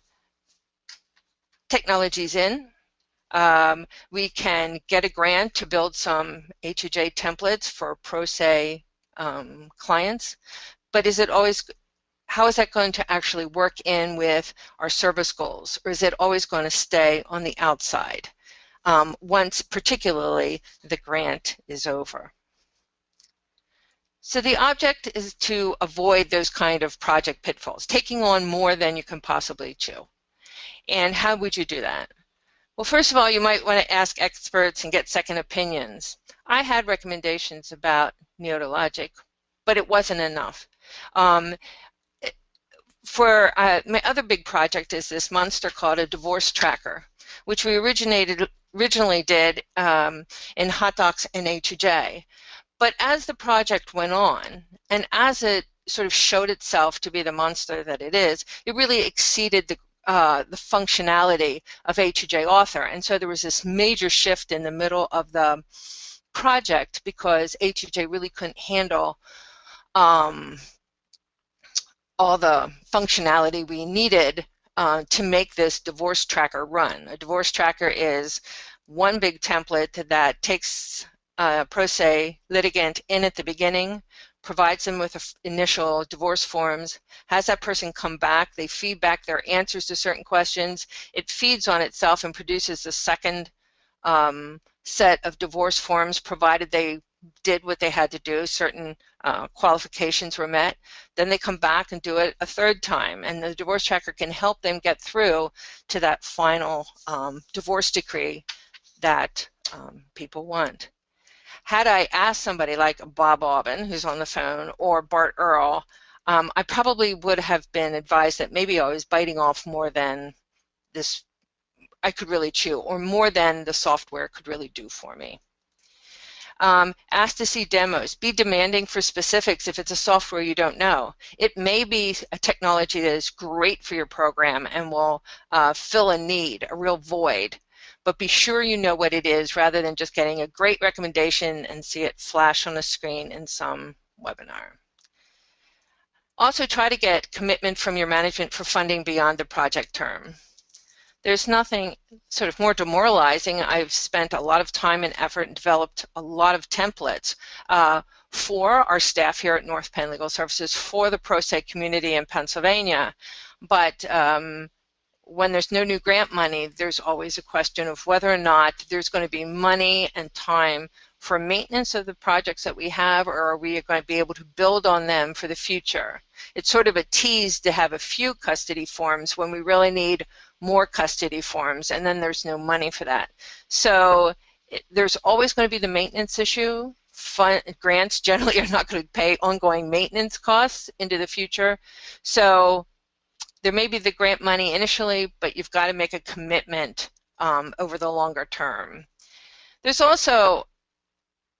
technologies in. Um, we can get a grant to build some A2J templates for pro se um, clients, but is it always, how is that going to actually work in with our service goals, or is it always going to stay on the outside? Um, once particularly the grant is over. So the object is to avoid those kind of project pitfalls, taking on more than you can possibly chew. And how would you do that? Well, first of all, you might want to ask experts and get second opinions. I had recommendations about Neota Logic, but it wasn't enough. Um, for uh, my other big project is this monster called a divorce tracker, which we originated originally did um, in HotDocs and A2J. But as the project went on, and as it sort of showed itself to be the monster that it is, it really exceeded the uh, the functionality of A2J Author. And so there was this major shift in the middle of the project because A2J really couldn't handle um, all the functionality we needed uh, to make this divorce tracker run. A divorce tracker is one big template that takes a pro se litigant in at the beginning, provides them with initial divorce forms, has that person come back, they feed back their answers to certain questions, it feeds on itself and produces a second um, set of divorce forms provided they did what they had to do, certain uh, qualifications were met, then they come back and do it a third time and the divorce tracker can help them get through to that final um, divorce decree that um, people want had I asked somebody like Bob Aubin, who's on the phone, or Bart Earl, um, I probably would have been advised that maybe I was biting off more than this I could really chew, or more than the software could really do for me. Um, ask to see demos. Be demanding for specifics if it's a software you don't know. It may be a technology that is great for your program and will uh, fill a need, a real void but be sure you know what it is rather than just getting a great recommendation and see it flash on the screen in some webinar. Also try to get commitment from your management for funding beyond the project term. There's nothing sort of more demoralizing. I've spent a lot of time and effort and developed a lot of templates uh, for our staff here at North Penn Legal Services for the pro se community in Pennsylvania. But um, when there's no new grant money, there's always a question of whether or not there's going to be money and time for maintenance of the projects that we have or are we going to be able to build on them for the future. It's sort of a tease to have a few custody forms when we really need more custody forms and then there's no money for that. So it, there's always going to be the maintenance issue. Fund, grants generally are not going to pay ongoing maintenance costs into the future. So there may be the grant money initially, but you've got to make a commitment um, over the longer term. There's also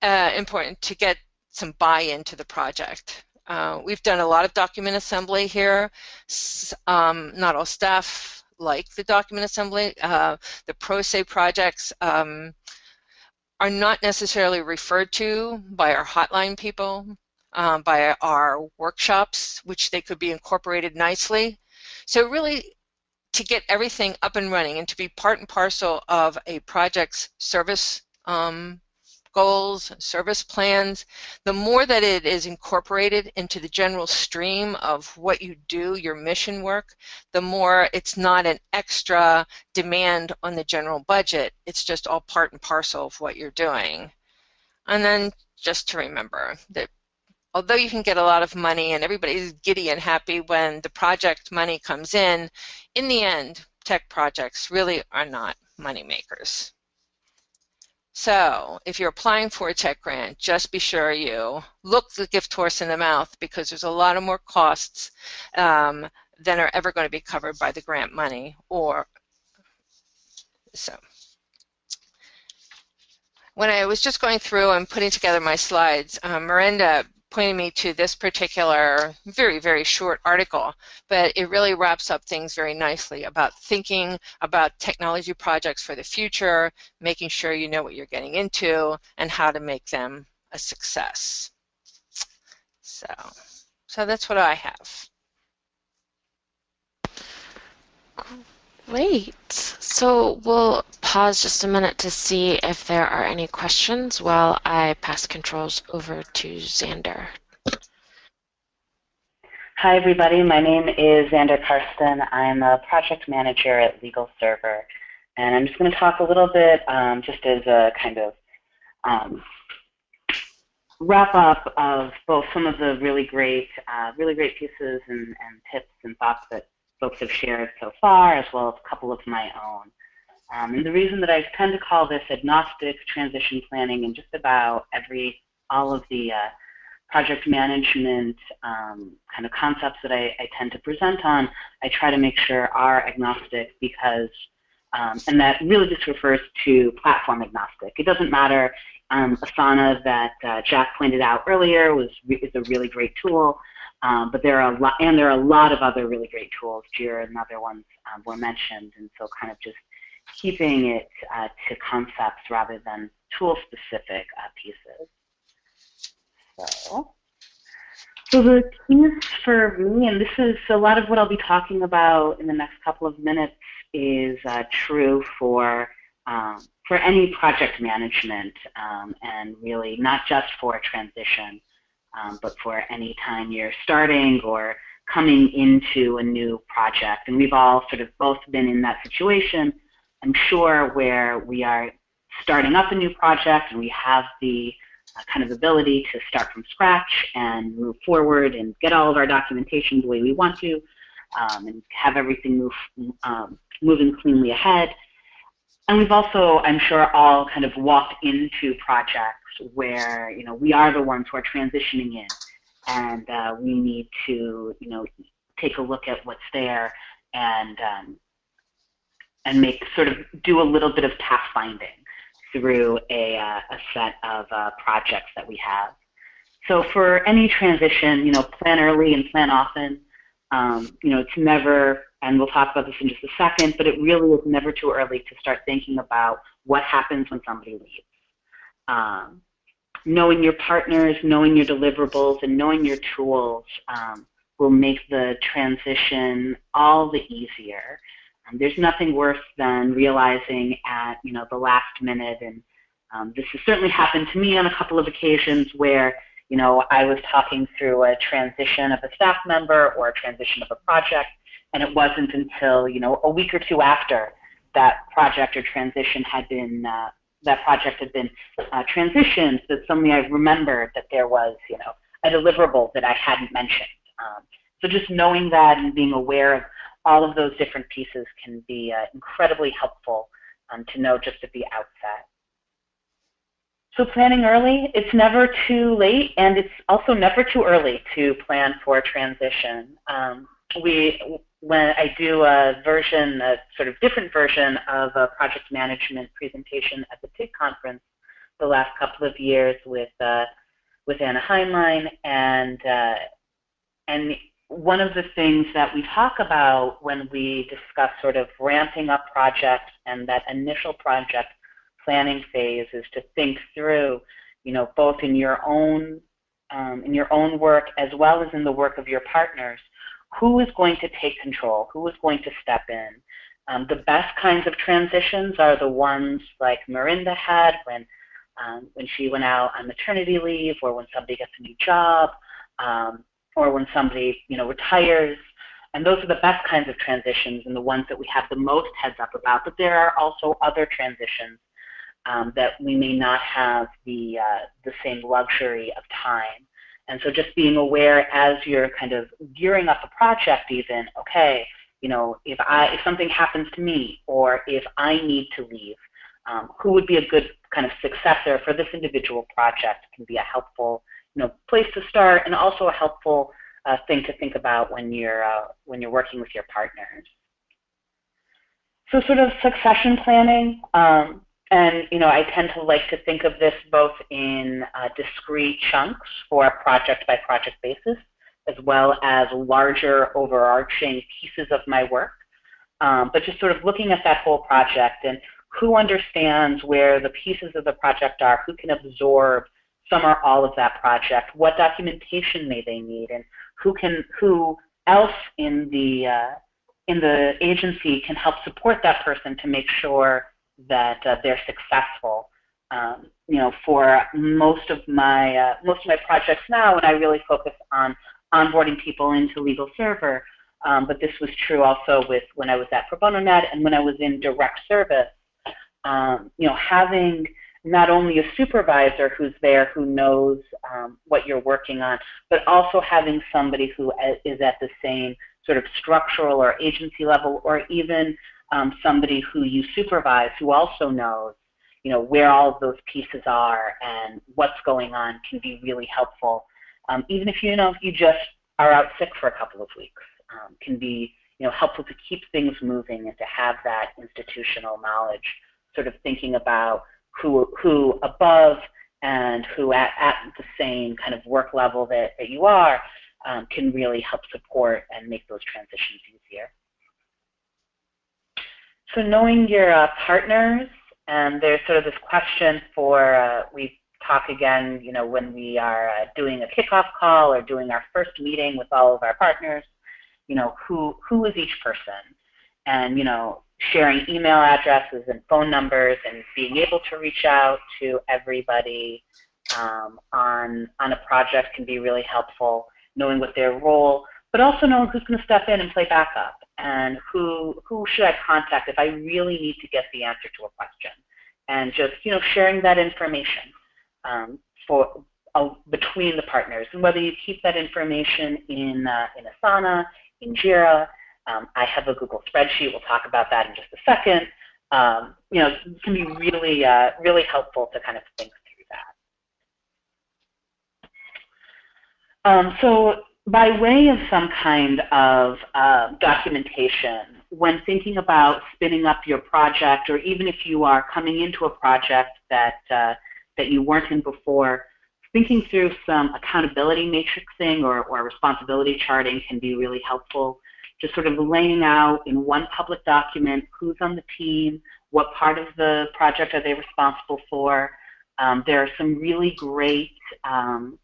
uh, important to get some buy-in to the project. Uh, we've done a lot of document assembly here. Um, not all staff like the document assembly. Uh, the pro se projects um, are not necessarily referred to by our hotline people, um, by our workshops, which they could be incorporated nicely. So really, to get everything up and running and to be part and parcel of a project's service um, goals, service plans, the more that it is incorporated into the general stream of what you do, your mission work, the more it's not an extra demand on the general budget. It's just all part and parcel of what you're doing. And then just to remember that although you can get a lot of money and everybody's giddy and happy when the project money comes in, in the end, tech projects really are not money makers. So if you're applying for a tech grant, just be sure you look the gift horse in the mouth because there's a lot of more costs um, than are ever going to be covered by the grant money or so. When I was just going through and putting together my slides, um, Miranda pointing me to this particular very, very short article, but it really wraps up things very nicely about thinking about technology projects for the future, making sure you know what you're getting into, and how to make them a success. So, so that's what I have. Great. So we'll pause just a minute to see if there are any questions while I pass controls over to Xander. Hi, everybody. My name is Xander Karsten. I'm a project manager at Legal Server. And I'm just going to talk a little bit um, just as a kind of um, wrap up of both some of the really great, uh, really great pieces and, and tips and thoughts that folks have shared so far, as well as a couple of my own. Um, and the reason that I tend to call this agnostic transition planning and just about every, all of the uh, project management um, kind of concepts that I, I, tend to present on, I try to make sure are agnostic because, um, and that really just refers to platform agnostic. It doesn't matter. Um, Asana that uh, Jack pointed out earlier was is a really great tool. Um, but there are a lot, and there are a lot of other really great tools. Jira and other ones um, were mentioned, and so kind of just keeping it uh, to concepts rather than tool-specific uh, pieces. So, so the keys for me, and this is a lot of what I'll be talking about in the next couple of minutes, is uh, true for um, for any project management um, and really not just for transition, um, but for any time you're starting or coming into a new project. And we've all sort of both been in that situation, I'm sure, where we are starting up a new project and we have the uh, kind of ability to start from scratch and move forward and get all of our documentation the way we want to um, and have everything move um, moving cleanly ahead. And we've also, I'm sure, all kind of walked into projects where you know we are the ones who are transitioning in, and uh, we need to you know take a look at what's there and um, and make sort of do a little bit of pathfinding through a, uh, a set of uh, projects that we have. So for any transition, you know, plan early and plan often. Um, you know, it's never, and we'll talk about this in just a second, but it really is never too early to start thinking about what happens when somebody leaves. Um, knowing your partners, knowing your deliverables, and knowing your tools um, will make the transition all the easier. Um, there's nothing worse than realizing at you know the last minute, and um, this has certainly happened to me on a couple of occasions where you know I was talking through a transition of a staff member or a transition of a project, and it wasn't until you know a week or two after that project or transition had been uh, that project had been uh, transitioned that suddenly I remembered that there was you know a deliverable that I hadn't mentioned. Um, so just knowing that and being aware of all of those different pieces can be uh, incredibly helpful um, to know just at the outset. So planning early, it's never too late, and it's also never too early to plan for a transition. Um, we, when I do a version, a sort of different version of a project management presentation at the TIG conference the last couple of years with uh, with Anna Heinlein, and uh, and one of the things that we talk about when we discuss sort of ramping up projects and that initial project planning phase is to think through, you know, both in your own um, in your own work as well as in the work of your partners, who is going to take control, who is going to step in. Um, the best kinds of transitions are the ones like Marinda had when um, when she went out on maternity leave or when somebody gets a new job. Um, or when somebody you know retires. And those are the best kinds of transitions and the ones that we have the most heads up about. But there are also other transitions um, that we may not have the uh, the same luxury of time. And so just being aware as you're kind of gearing up a project, even okay, you know, if I if something happens to me or if I need to leave, um, who would be a good kind of successor for this individual project can be a helpful you know, place to start and also a helpful uh, thing to think about when you're, uh, when you're working with your partners. So sort of succession planning, um, and you know, I tend to like to think of this both in uh, discrete chunks for a project by project basis, as well as larger overarching pieces of my work. Um, but just sort of looking at that whole project and who understands where the pieces of the project are, who can absorb some or all of that project, what documentation may they need, and who can who else in the uh, in the agency can help support that person to make sure that uh, they're successful. Um, you know, for most of my uh, most of my projects now, and I really focus on onboarding people into Legal Server. Um, but this was true also with when I was at Pro Bono Net and when I was in direct service. Um, you know, having not only a supervisor who's there who knows um, what you're working on, but also having somebody who is at the same sort of structural or agency level, or even um, somebody who you supervise who also knows, you know, where all of those pieces are and what's going on can be really helpful. Um, even if you know you just are out sick for a couple of weeks, um, can be you know helpful to keep things moving and to have that institutional knowledge. Sort of thinking about who, who above and who at, at the same kind of work level that, that you are um, can really help support and make those transitions easier. So knowing your uh, partners, and there's sort of this question for, uh, we talk again, you know, when we are uh, doing a kickoff call or doing our first meeting with all of our partners, you know, who, who is each person? And, you know, sharing email addresses and phone numbers and being able to reach out to everybody um, on, on a project can be really helpful, knowing what their role, but also knowing who's going to step in and play backup and who, who should I contact if I really need to get the answer to a question. And just, you know, sharing that information um, for, uh, between the partners. And whether you keep that information in, uh, in Asana, in Jira, um, I have a Google spreadsheet. We'll talk about that in just a second. Um, you know, it can be really, uh, really helpful to kind of think through that. Um, so by way of some kind of uh, documentation, when thinking about spinning up your project, or even if you are coming into a project that, uh, that you weren't in before, thinking through some accountability matrixing or, or responsibility charting can be really helpful just sort of laying out in one public document who's on the team, what part of the project are they responsible for. Um, there are some really great um,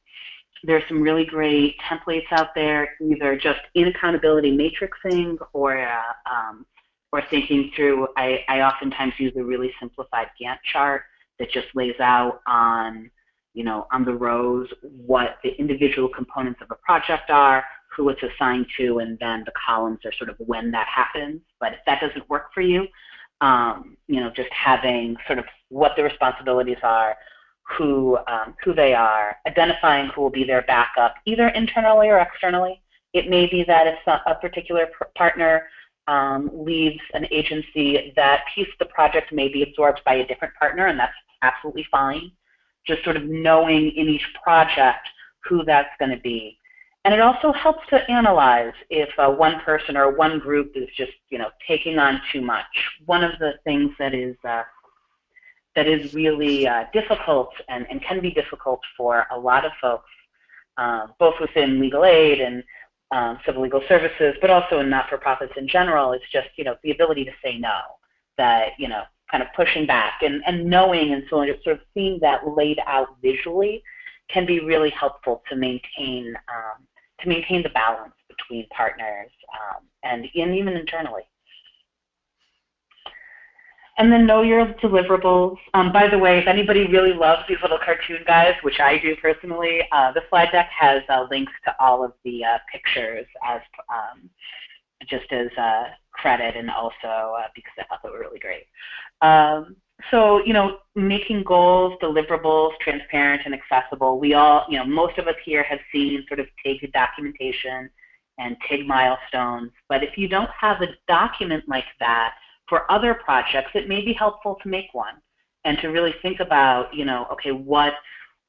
there are some really great templates out there, either just in accountability matrixing or uh, um, or thinking through. I, I oftentimes use a really simplified Gantt chart that just lays out on you know on the rows what the individual components of a project are, who it's assigned to, and then the columns are sort of when that happens. But if that doesn't work for you, um, you know, just having sort of what the responsibilities are, who um, who they are, identifying who will be their backup, either internally or externally. It may be that if a particular partner um, leaves an agency, that piece of the project may be absorbed by a different partner, and that's absolutely fine. Just sort of knowing in each project who that's going to be. And it also helps to analyze if uh, one person or one group is just, you know, taking on too much. One of the things that is uh, that is really uh, difficult and, and can be difficult for a lot of folks, uh, both within legal aid and um, civil legal services, but also in not-for-profits in general, is just, you know, the ability to say no. That, you know, kind of pushing back and, and knowing and so on, sort of seeing that laid out visually can be really helpful to maintain um, to maintain the balance between partners um, and, and even internally. And then know your deliverables. Um, by the way, if anybody really loves these little cartoon guys, which I do personally, uh, the slide deck has uh, links to all of the uh, pictures as um, just as uh, credit and also uh, because I thought they were really great. Um, so, you know, making goals, deliverables, transparent and accessible. We all, you know, most of us here have seen sort of TIG documentation and TIG milestones. But if you don't have a document like that for other projects, it may be helpful to make one and to really think about, you know, okay, what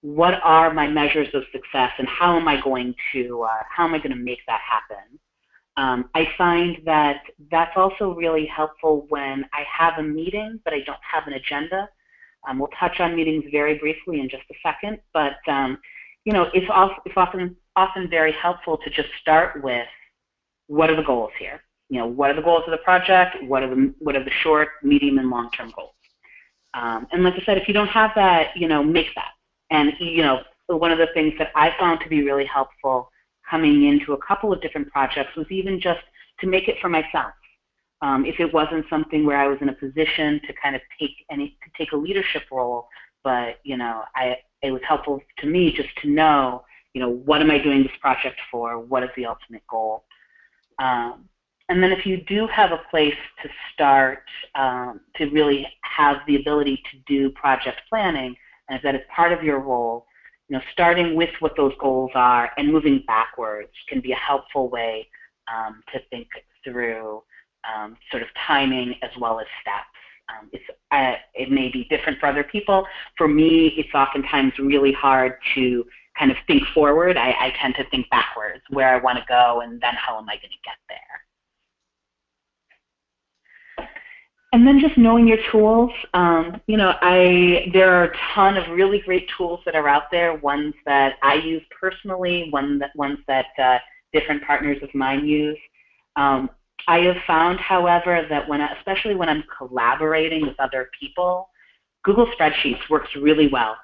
what are my measures of success and how am I going to uh, how am I going to make that happen? Um, I find that that's also really helpful when I have a meeting but I don't have an agenda. Um, we'll touch on meetings very briefly in just a second, but um, you know, it's, it's often often very helpful to just start with what are the goals here? You know, what are the goals of the project? What are the what are the short, medium, and long-term goals? Um, and like I said, if you don't have that, you know, make that. And you know, one of the things that I found to be really helpful coming into a couple of different projects was even just to make it for myself. Um, if it wasn't something where I was in a position to kind of take any to take a leadership role, but you know, I it was helpful to me just to know, you know, what am I doing this project for? What is the ultimate goal? Um, and then if you do have a place to start um, to really have the ability to do project planning, and if that is part of your role, you know, starting with what those goals are and moving backwards can be a helpful way um, to think through um, sort of timing as well as steps. Um, it's, uh, it may be different for other people. For me, it's oftentimes really hard to kind of think forward. I, I tend to think backwards, where I want to go and then how am I going to get there. And then just knowing your tools. Um, you know, I there are a ton of really great tools that are out there. Ones that I use personally, one that ones that uh, different partners of mine use. Um, I have found, however, that when, especially when I'm collaborating with other people, Google Spreadsheets works really well.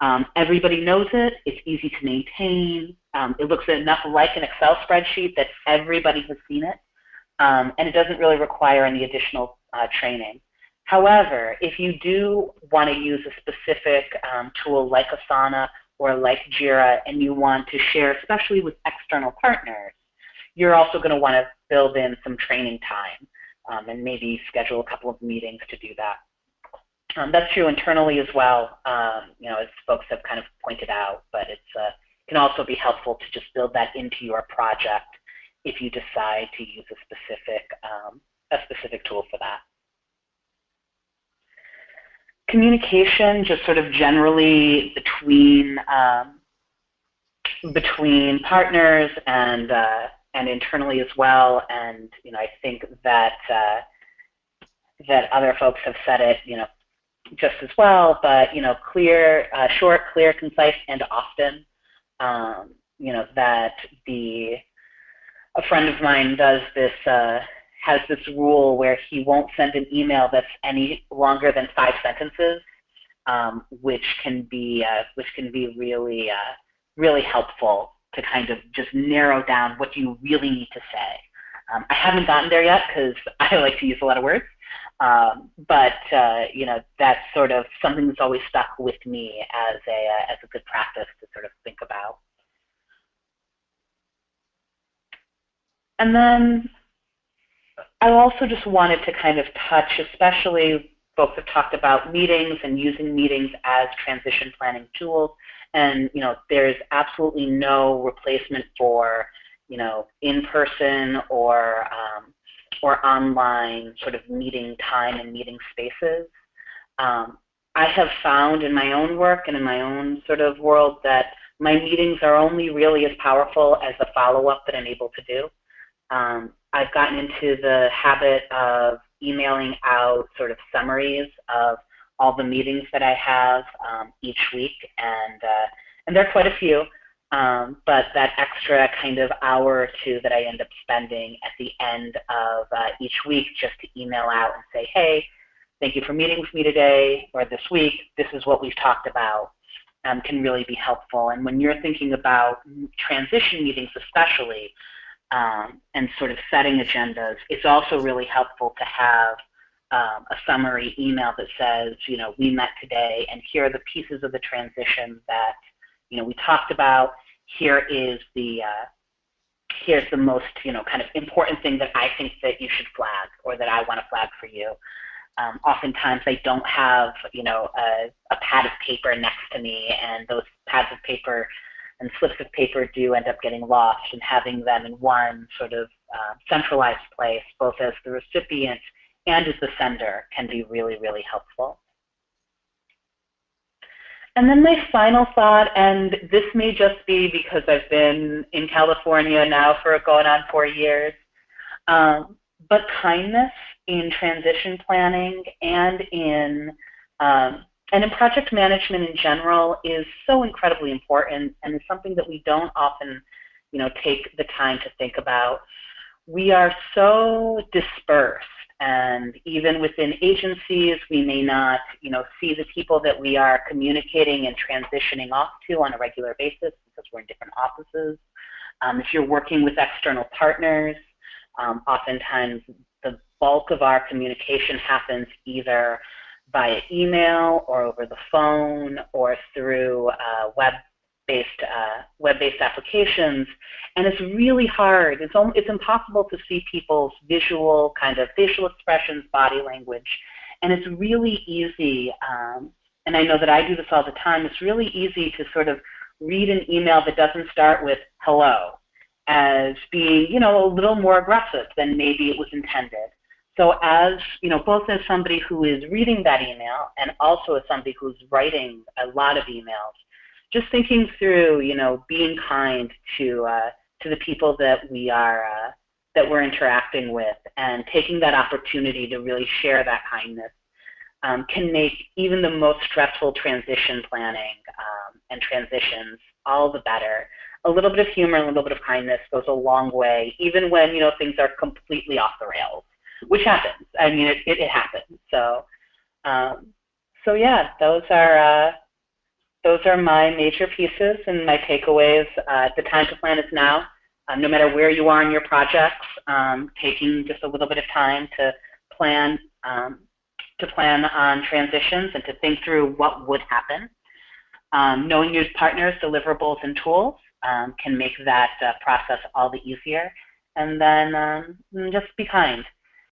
Um, everybody knows it. It's easy to maintain. Um, it looks enough like an Excel spreadsheet that everybody has seen it. Um, and it doesn't really require any additional uh, training. However, if you do want to use a specific um, tool like Asana or like Jira and you want to share, especially with external partners, you're also going to want to build in some training time um, and maybe schedule a couple of meetings to do that. Um, that's true internally as well, um, you know, as folks have kind of pointed out, but it uh, can also be helpful to just build that into your project if you decide to use a specific, um, a specific tool for that. Communication, just sort of generally between um, between partners and uh, and internally as well. And you know, I think that uh, that other folks have said it, you know, just as well. But you know, clear, uh, short, clear, concise, and often. Um, you know that the a friend of mine does this uh, has this rule where he won't send an email that's any longer than five sentences, um, which can be uh, which can be really uh, really helpful to kind of just narrow down what you really need to say. Um, I haven't gotten there yet because I like to use a lot of words, um, but uh, you know that's sort of something that's always stuck with me as a uh, as a good practice to sort of think about. And then I also just wanted to kind of touch, especially folks have talked about meetings and using meetings as transition planning tools. And you know, there's absolutely no replacement for you know in-person or um, or online sort of meeting time and meeting spaces. Um, I have found in my own work and in my own sort of world that my meetings are only really as powerful as the follow-up that I'm able to do. Um, I've gotten into the habit of emailing out sort of summaries of all the meetings that I have um, each week, and uh, and there are quite a few. Um, but that extra kind of hour or two that I end up spending at the end of uh, each week just to email out and say, hey, thank you for meeting with me today or this week. This is what we've talked about. Um, can really be helpful. And when you're thinking about transition meetings, especially, um, and sort of setting agendas, it's also really helpful to have um, a summary email that says, you know, we met today, and here are the pieces of the transition that, you know, we talked about. Here is the uh, here's the most, you know, kind of important thing that I think that you should flag or that I want to flag for you. Um, oftentimes I don't have, you know, a, a pad of paper next to me, and those pads of paper and slips of paper do end up getting lost and having them in one sort of uh, centralized place, both as the recipient and as the sender, can be really, really helpful. And then my final thought, and this may just be because I've been in California now for going on four years, um, but kindness in transition planning and in um, and in project management in general is so incredibly important and is something that we don't often you know take the time to think about. We are so dispersed and even within agencies we may not you know see the people that we are communicating and transitioning off to on a regular basis because we're in different offices. Um, if you're working with external partners um, oftentimes the bulk of our communication happens either via email or over the phone or through uh, web-based uh, web-based applications, and it's really hard. It's it's impossible to see people's visual kind of facial expressions, body language, and it's really easy. Um, and I know that I do this all the time. It's really easy to sort of read an email that doesn't start with hello as being, you know, a little more aggressive than maybe it was intended. So as, you know, both as somebody who is reading that email and also as somebody who's writing a lot of emails, just thinking through, you know, being kind to uh, to the people that we are uh, that we're interacting with, and taking that opportunity to really share that kindness um, can make even the most stressful transition planning um, and transitions all the better. A little bit of humor, and a little bit of kindness goes a long way, even when you know things are completely off the rails which happens. I mean, it, it, it happens. So, um, so yeah, those are uh, those are my major pieces and my takeaways. Uh, the time to plan is now. um, no matter where you are in your projects, um, taking just a little bit of time to plan um, to plan on transitions and to think through what would happen. Um, knowing your partners' deliverables and tools um, can make that uh, process all the easier. And then just be kind.